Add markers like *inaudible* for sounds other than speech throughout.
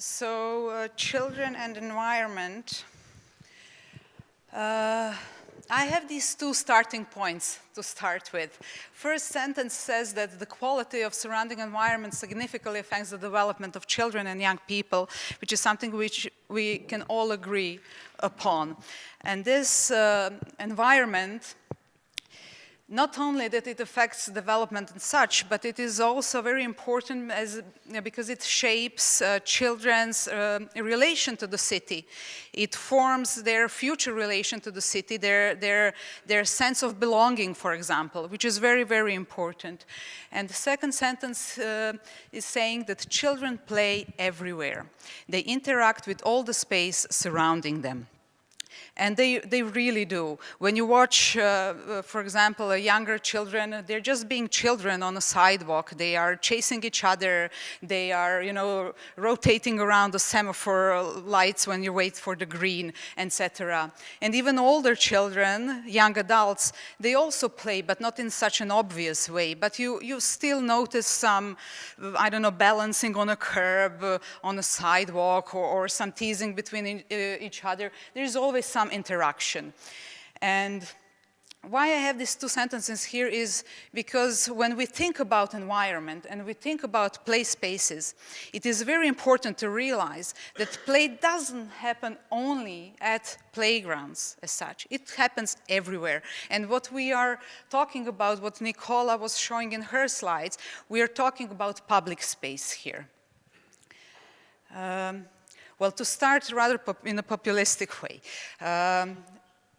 So, uh, children and environment. Uh, I have these two starting points to start with. First sentence says that the quality of surrounding environment significantly affects the development of children and young people, which is something which we can all agree upon. And this uh, environment not only that it affects development and such, but it is also very important as, because it shapes uh, children's uh, relation to the city. It forms their future relation to the city, their, their, their sense of belonging, for example, which is very, very important. And the second sentence uh, is saying that children play everywhere. They interact with all the space surrounding them. And they, they really do. When you watch, uh, uh for example, younger children, they're just being children on a sidewalk. They are chasing each other. They are, you know, rotating around the semaphore lights when you wait for the green, etc. And even older children, young adults, they also play, but not in such an obvious way. But you, you still notice some, I don't know, balancing on a curb, uh, on a sidewalk, or, or some teasing between uh, each other. There's always some some interaction. And why I have these two sentences here is because when we think about environment and we think about play spaces, it is very important to realize that play doesn't happen only at playgrounds as such. It happens everywhere. And what we are talking about, what Nicola was showing in her slides, we are talking about public space here. Um, well, to start rather in a populistic way, um,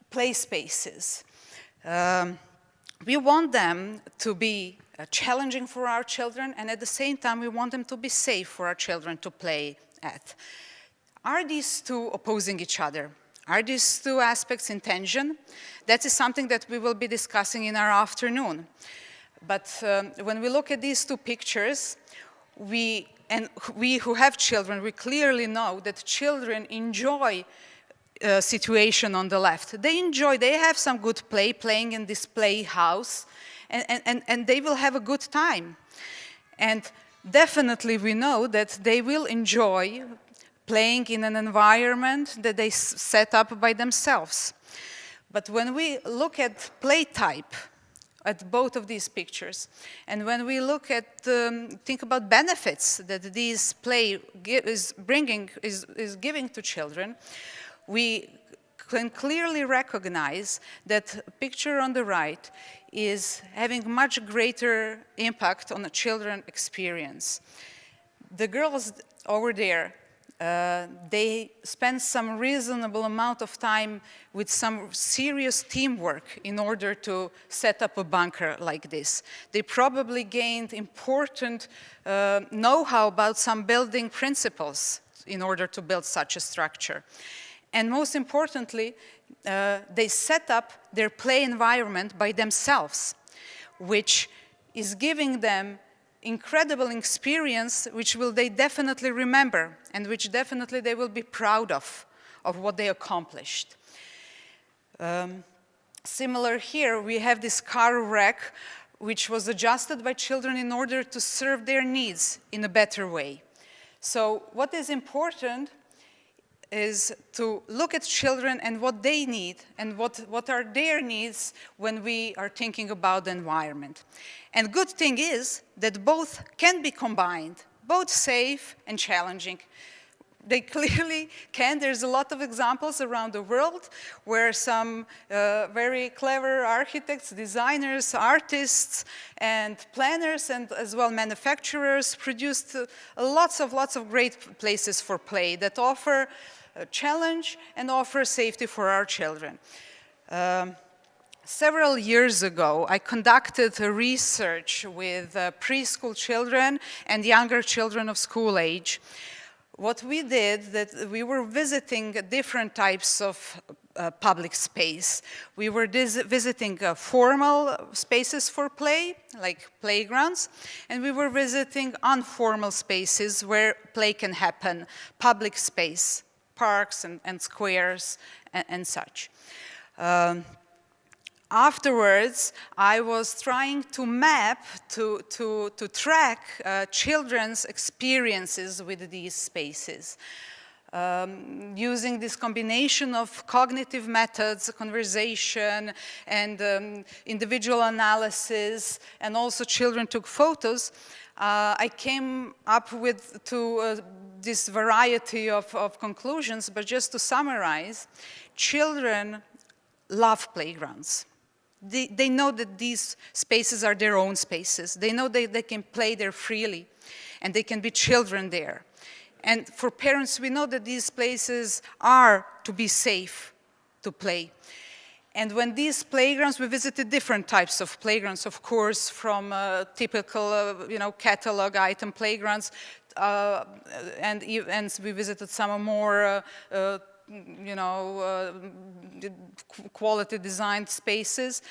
play spaces. Um, we want them to be uh, challenging for our children and at the same time we want them to be safe for our children to play at. Are these two opposing each other? Are these two aspects in tension? That is something that we will be discussing in our afternoon. But um, when we look at these two pictures, we and we who have children, we clearly know that children enjoy uh, situation on the left. They enjoy, they have some good play, playing in this playhouse, and, and, and they will have a good time. And definitely we know that they will enjoy playing in an environment that they set up by themselves. But when we look at play type, at both of these pictures. And when we look at, um, think about benefits that this play is bringing, is, is giving to children, we can clearly recognize that picture on the right is having much greater impact on the children experience. The girls over there uh, they spend some reasonable amount of time with some serious teamwork in order to set up a bunker like this. They probably gained important uh, know-how about some building principles in order to build such a structure. And most importantly, uh, they set up their play environment by themselves, which is giving them incredible experience which will they definitely remember and which definitely they will be proud of, of what they accomplished. Um, similar here, we have this car wreck which was adjusted by children in order to serve their needs in a better way. So what is important is to look at children and what they need and what, what are their needs when we are thinking about the environment. And good thing is that both can be combined, both safe and challenging. They *laughs* clearly can. There's a lot of examples around the world where some uh, very clever architects, designers, artists, and planners, and as well manufacturers produced uh, lots of lots of great places for play that offer challenge and offer safety for our children. Um, several years ago, I conducted a research with uh, preschool children and younger children of school age. What we did, that we were visiting different types of uh, public space. We were visiting uh, formal spaces for play, like playgrounds, and we were visiting informal spaces where play can happen, public space parks and, and squares and, and such. Um, afterwards, I was trying to map, to, to, to track uh, children's experiences with these spaces. Um, using this combination of cognitive methods, conversation, and um, individual analysis, and also children took photos, I came up with to uh, this variety of, of conclusions, but just to summarize, children love playgrounds. They, they, know that these spaces are their own spaces. They know that they can play there freely and they can be children there. And for parents, we know that these places are to be safe to play. And when these playgrounds, we visited different types of playgrounds, of course, from uh, typical, uh, you know, catalog item playgrounds, uh, and, and we visited some more uh, uh, you know, uh, quality designed spaces.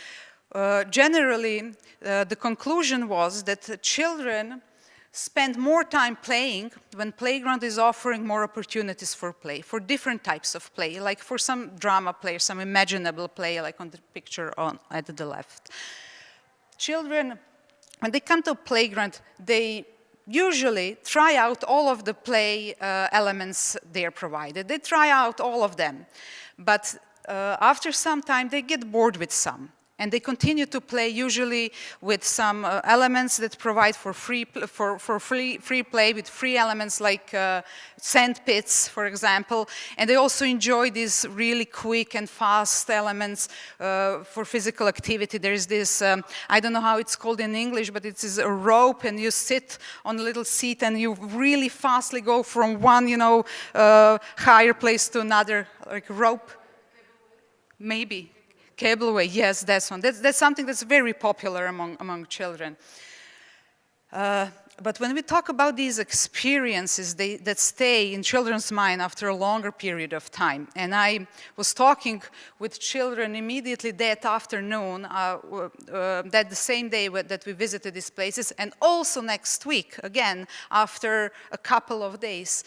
Generally, the conclusion was that children spend more time playing when playground is offering more opportunities for play, for different types of play, like for some drama play, some imaginable play, like on the picture on at the left. Children, when they come to playground, they usually try out all of the play uh, elements they're provided. They try out all of them, but uh, after some time they get bored with some and they continue to play usually with some uh, elements that provide for free for, for free, free play with free elements like uh, sand pits, for example, and they also enjoy these really quick and fast elements uh, for physical activity. There is this, um, I don't know how it's called in English, but it is a rope and you sit on a little seat and you really fastly go from one, you know, uh, higher place to another, like rope. Maybe, Cableway, yes, that's one. That's, that's something that's very popular among, among children. Uh, but when we talk about these experiences they, that stay in children's mind after a longer period of time, and I was talking with children immediately that afternoon, uh, uh, that the same day that we visited these places, and also next week, again, after a couple of days,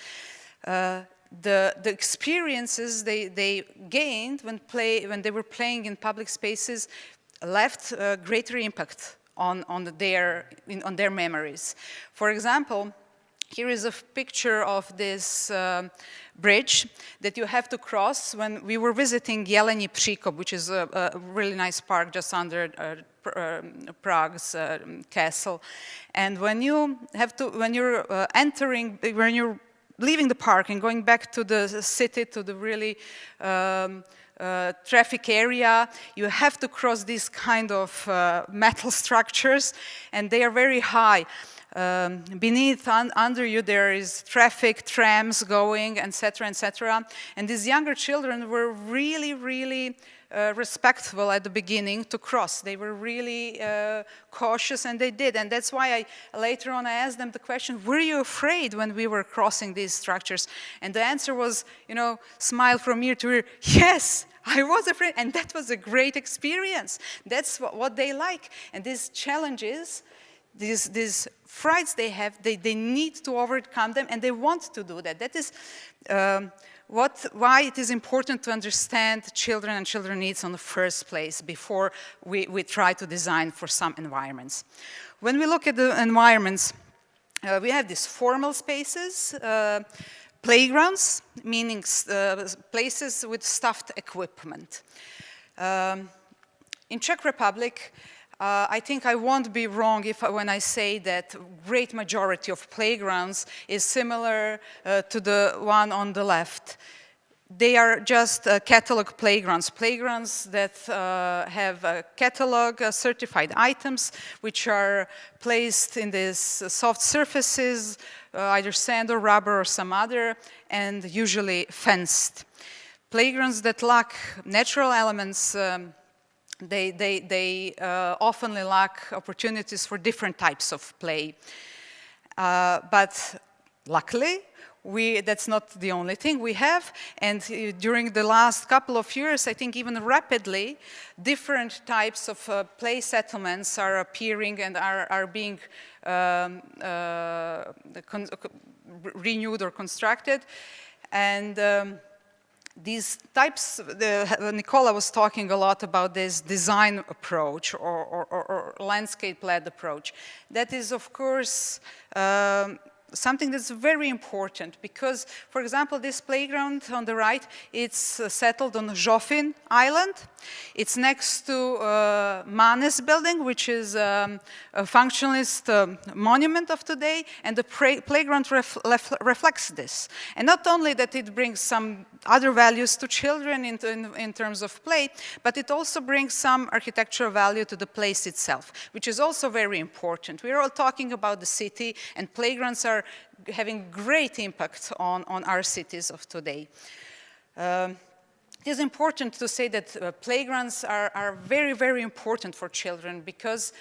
uh, the, the experiences they, they gained when, play, when they were playing in public spaces left a greater impact on, on, their, in, on their memories. For example, here is a picture of this uh, bridge that you have to cross when we were visiting Jeleni Přikop, which is a, a, really nice park just under uh, uh, Prague's uh, castle. And when you have to, when you're uh, entering, when you're leaving the park and going back to the city, to the really um, uh, traffic area, you have to cross these kind of uh, metal *laughs* structures and they are very high. Um, beneath, un under you, there is traffic, trams going, etc., etc. And these younger children were really, really uh, respectful at the beginning to cross. They were really uh, cautious and they did. And that's why I later on I asked them the question, were you afraid when we were crossing these structures? And the answer was, you know, smile from ear to ear, yes, I was afraid. And that was a great experience. That's what, what they like. And these challenges, these, these frights they have, they, they need to overcome them and they want to do that. That is, um, what, why it is important to understand children and children needs on the first place before we, we try to design for some environments. When we look at the environments, uh, we have these formal spaces, uh, playgrounds, meaning uh, places with stuffed equipment. Um, in Czech Republic, uh, I think I won't be wrong if when I say that great majority of playgrounds is similar uh, to the one on the left. They are just uh, catalog playgrounds, playgrounds that uh, have catalog uh, certified items which are placed in these soft surfaces, uh, either sand or rubber or some other, and usually fenced. Playgrounds that lack natural elements um, they, they, they uh, often lack opportunities for different types of play. Uh, but luckily, we, that's not the only thing we have. And uh, during the last couple of years, I think even rapidly, different types of uh, play settlements are appearing and are, are being um, uh, renewed or constructed. And um, these types, the, Nicola was talking a lot about this design approach or, or, or, landscape-led approach. That is, of course, um, something that's very important because, for example, this playground on the right, it's uh, settled on Žofín Island. It's next to uh, Mánes building, which is um, a functionalist um, monument of today, and the playground ref reflects this. And not only that it brings some other values to children in, in, in terms of play, but it also brings some architectural value to the place itself, which is also very important. We're all talking about the city, and playgrounds are having great impact on, on our cities of today. Um, it is important to say that uh, playgrounds are, are, very, very important for children because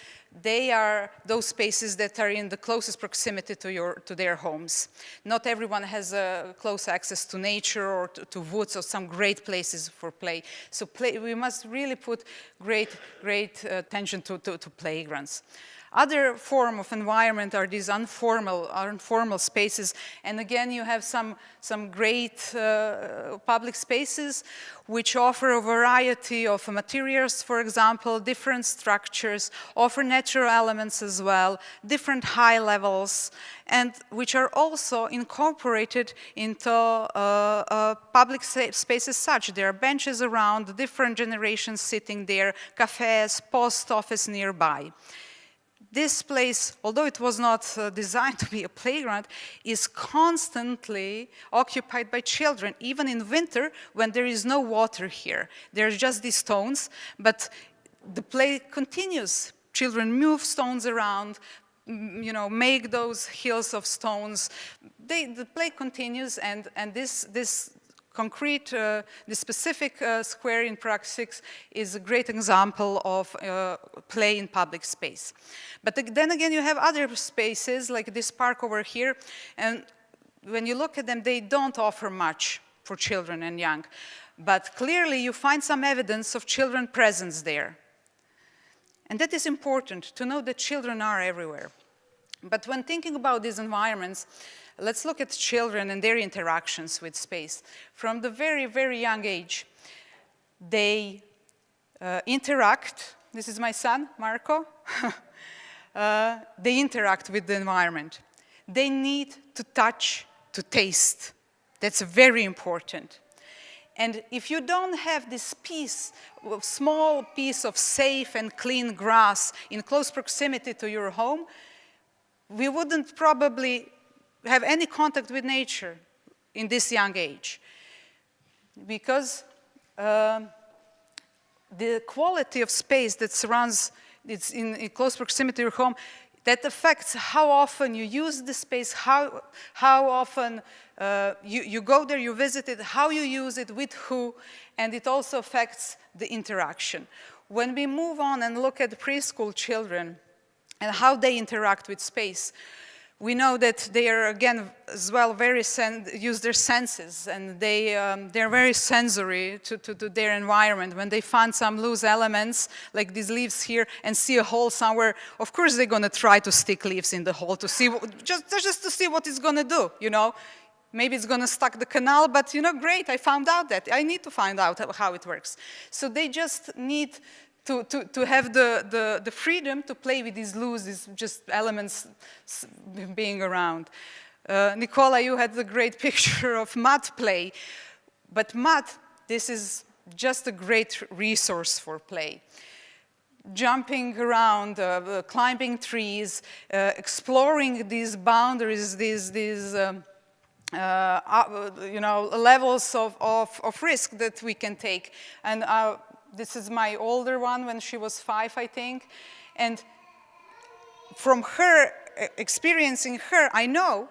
they are those spaces that are in the closest proximity to, your, to their homes. Not everyone has uh, close access to nature or to, to, woods or some great places for play. So play, we must really put great, great uh, attention to, to, to playgrounds. Other form of environment are these informal, informal spaces. And again, you have some, some great uh, public spaces which offer a variety of materials, for example, different structures, offer natural elements as well, different high levels, and which are also incorporated into uh, uh, public spaces such. There are benches around, different generations sitting there, cafes, post office nearby this place, although it was not uh, designed to be a playground, is constantly occupied by children, even in winter when there is no water here. There's just these stones, but the play continues. Children move stones around, you know, make those hills of stones. They, the play continues, and, and this, this concrete, uh, the specific uh, square in Prague 6 is a great example of uh, play in public space. But then again, you have other spaces like this park over here, and when you look at them, they don't offer much for children and young. But clearly, you find some evidence of children presence there. And that is important, to know that children are everywhere. But when thinking about these environments, let's look at children and their interactions with space. From the very, very young age, they uh, interact. This is my son, Marco. *laughs* uh, they interact with the environment. They need to touch, to taste. That's very important. And if you don't have this piece, small piece of safe and clean grass in close proximity to your home, we wouldn't probably have any contact with nature in this young age. Because um, the quality of space that surrounds, it's in, in, close proximity to your home, that affects how often you use the space, how, how often uh, you, you go there, you visit it, how you use it, with who, and it also affects the interaction. When we move on and look at preschool children and how they interact with space, we know that they are, again, as well, very use their senses, and they, um, they're very sensory to, to, to, their environment. When they find some loose elements, like these leaves here, and see a hole somewhere, of course they're going to try to stick leaves in the hole to see, just, just to see what it's going to do, you know? Maybe it's going to stuck the canal, but, you know, great, I found out that. I need to find out how it works. So they just need to, to, to have the, the, the freedom to play with these loose, these just elements being around. Uh, Nicola, you had the great *laughs* picture of mud play, but mud, this is just a great resource for play. Jumping around, uh, uh climbing trees, uh, exploring these boundaries, these, these um, uh, uh, you know, levels of, of, of, risk that we can take. And this is my older one when she was five, I think. And from her, uh, experiencing her, I know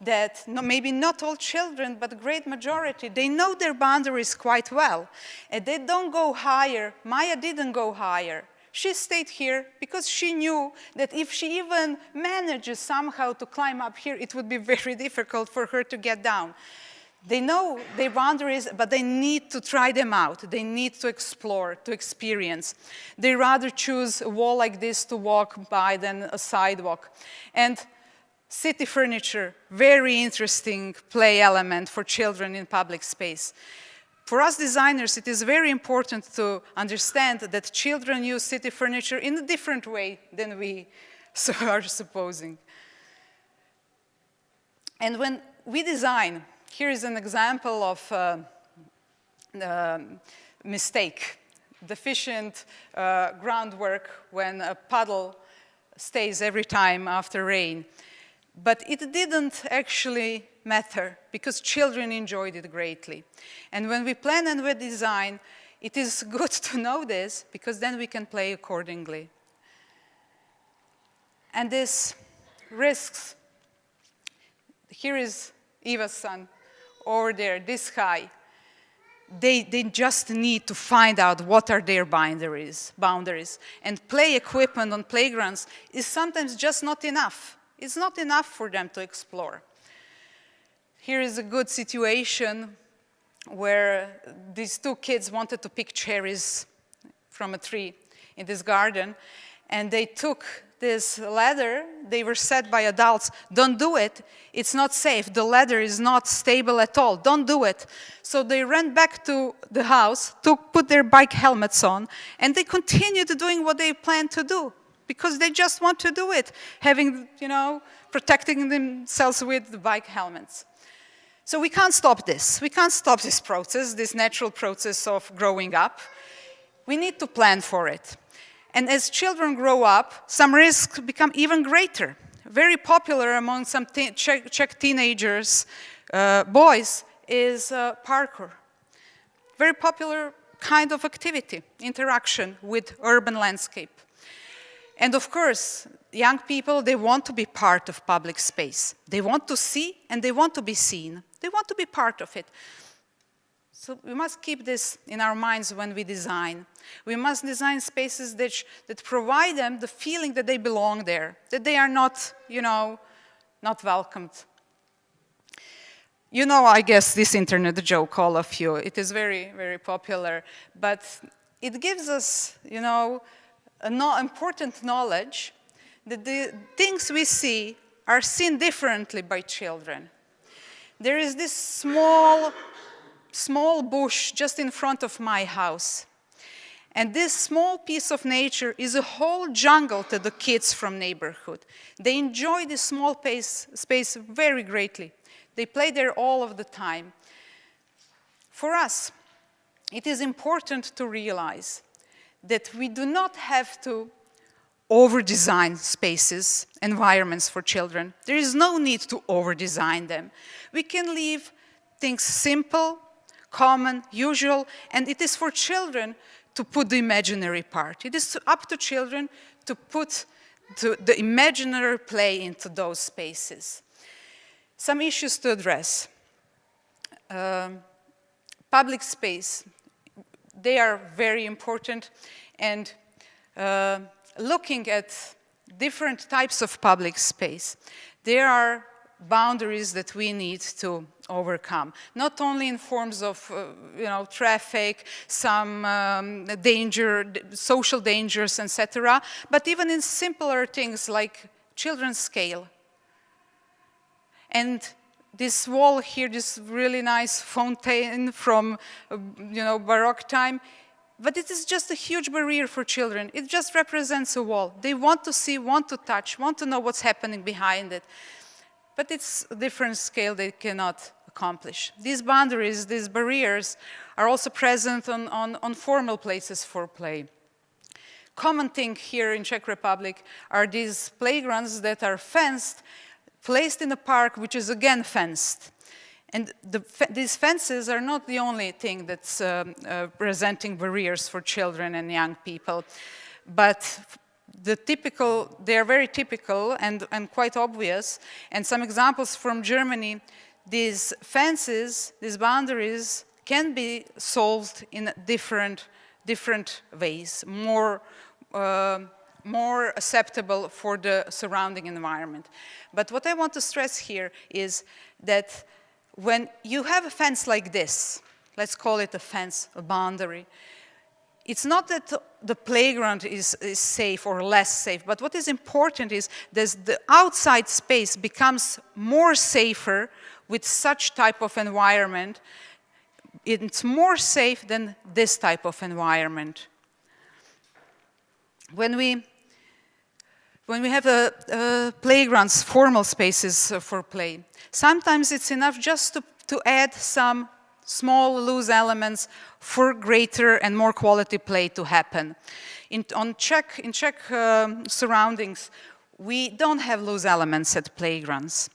that maybe not all children, but great majority, they know their boundaries quite well. And they don't go higher. Maya didn't go higher. She stayed here because she knew that if she even manages somehow to climb up here, it would be *laughs* very difficult for her to get down. They know their boundaries, but they need to try them out. They need to explore, to experience. They rather choose a wall like this to walk by than a sidewalk. And city furniture, very interesting play element for children in public space. For us designers, it is very important to understand that children use city furniture in a different way than we *laughs* are supposing. And when we design, here is an example of uh, uh, mistake, deficient uh, groundwork when a puddle stays every time after rain. But it didn't actually matter because children enjoyed it greatly. And when we plan and we design, it is *laughs* good to know this because then we can play accordingly. And this risks, here is Eva's son over there, this high. They, they just need to find out what are their boundaries, boundaries. And play equipment on playgrounds is sometimes just not enough. It's not enough for them to explore. Here is a good situation where these two kids wanted to pick cherries from a tree in this garden, and they took this ladder, they were said by adults, don't do it, it's not safe, the ladder is not stable at all, don't do it. So they ran back to the house, took, put their bike helmets on, and they continued doing what they planned to do, because they just want to do it, having, you know, protecting themselves with the bike helmets. So we can't stop this. We can't stop this process, this natural process of growing up. We need to plan for it. And as children grow up, some risks become even greater. Very popular among some Czech, Czech, teenagers, uh, boys, is uh, parkour. Very popular kind of activity, interaction with urban landscape. And of course, young people, they want to be part of public space. They want to see and they want to be seen. They want to be part of it. So we must keep this in our minds when we design. We must design spaces that, that provide them the feeling that they belong there, that they are not, you know, not welcomed. You know, I guess, this internet joke, all of you. It is very, very popular, but it gives us, you know, a no important knowledge that the things we see are seen differently by children. There is this small, small bush just in front of my house. And this small piece of nature is a whole jungle to the kids from neighborhood. They enjoy this small pace, space very greatly. They play there all of the time. For us, it is important to realize that we do not have to over-design spaces, environments for children. There is no need to over-design them. We can leave things simple, common, usual, and it is for children to put the imaginary part. It is up to children to put to the imaginary play into those spaces. Some issues to address. Um, public space they are very important and uh, looking at different types of public space, there are boundaries that we need to overcome, not only in forms of, uh, you know, traffic, some um, danger, social dangers, etc., but even in simpler things like children's scale. And this wall here, this really nice fountain from, uh, you know, Baroque time, but it is just a huge barrier for children. It just represents a wall. They want to see, want to touch, want to know what's happening behind it. But it's a different scale they cannot accomplish. These boundaries, these barriers, are also present on, on, on formal places for play. Common thing here in Czech Republic are these playgrounds that are fenced placed in a park which is again fenced. And the, these fences are not the only thing that's um, uh, presenting barriers for children and young people, but the typical, they are very typical and, and quite obvious. And some examples from Germany, these fences, these boundaries can be solved in different, different ways, more uh, more acceptable for the surrounding environment. But what I want to stress here is that when you have a fence like this, let's call it a fence, a boundary, it's not that the playground is, is, safe or less safe, but what is important is that the outside space becomes more safer with such type of environment it's more safe than this type of environment. When we when we have a, a playgrounds, formal spaces for play, sometimes it's enough just to, to add some small loose elements for greater and more quality play to happen. In, on Czech, in Czech um, surroundings, we don't have loose elements at playgrounds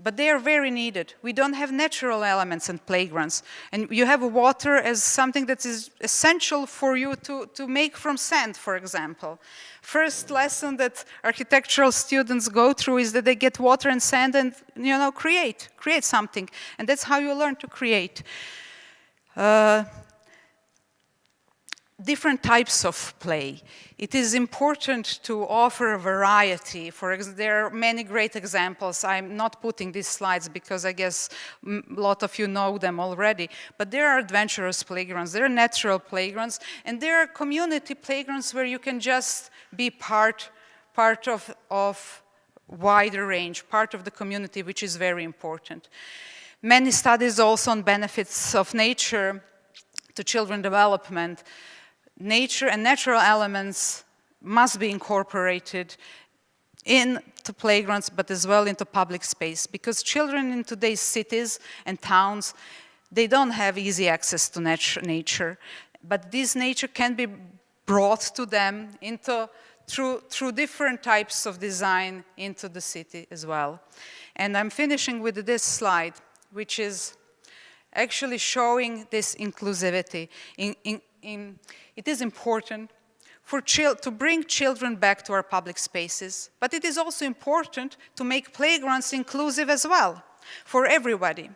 but they are very needed. We don't have natural elements and playgrounds. And you have water as something that is essential for you to, to make from sand, for example. First lesson that architectural students go through is that they get water and sand and, you know, create, create something. And that's how you learn to create. Uh, different types of play. It is important to offer a variety. For there are many great examples. I'm not putting these slides because I guess a lot of you know them already. But there are adventurous playgrounds, there are natural playgrounds, and there are community playgrounds where you can just be part, part of, of wider range, part of the community, which is very important. Many studies also on benefits of nature to children development nature and natural elements must be incorporated into playgrounds, but as well into public space. Because children in today's cities and towns, they don't have easy access to nat nature. But this nature can be brought to them into, through, through different types of design into the city as well. And I'm finishing with this slide, which is actually showing this inclusivity. In, in, in, it is important for to bring children back to our public spaces, but it is also important to make playgrounds inclusive as well for everybody.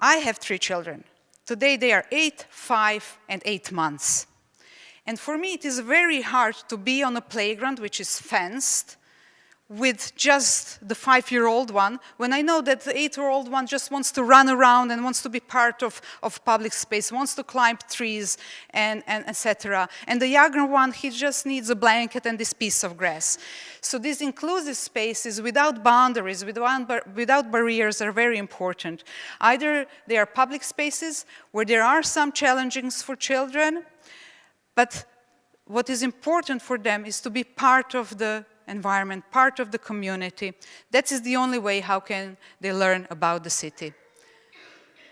I have three children. Today they are eight, five, and eight months. And for me, it is very hard to be on a playground which is fenced, with just the five-year-old one, when I know that the eight-year-old one just wants to run around and wants to be part of, of public space, wants to climb trees, and, and etc. And the younger one, he just needs a blanket and this piece of grass. So these inclusive spaces without boundaries, without, without barriers are very important. Either they are public spaces where there are some challenges for children, but what is important for them is to be part of the environment, part of the community. That is the only way how can they learn about the city.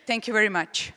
Thank you very much.